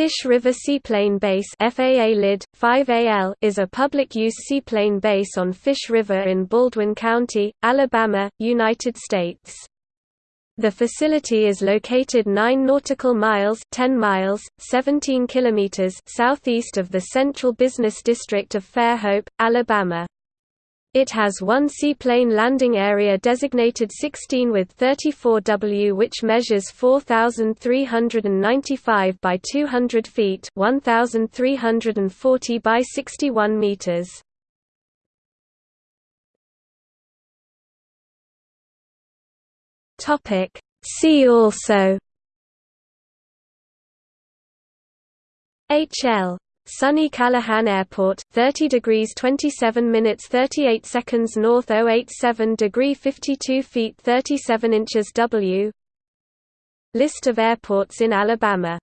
Fish River Seaplane Base FAA LID, 5AL is a public-use seaplane base on Fish River in Baldwin County, Alabama, United States. The facility is located 9 nautical miles 10 miles, 17 kilometers southeast of the Central Business District of Fairhope, Alabama. It has one seaplane landing area designated 16 with 34W which measures 4,395 by 200 feet 1,340 by 61 meters. See also. HL Sonny Callahan Airport, 30 degrees 27 minutes 38 seconds north 087 degree 52 feet 37 inches W. List of airports in Alabama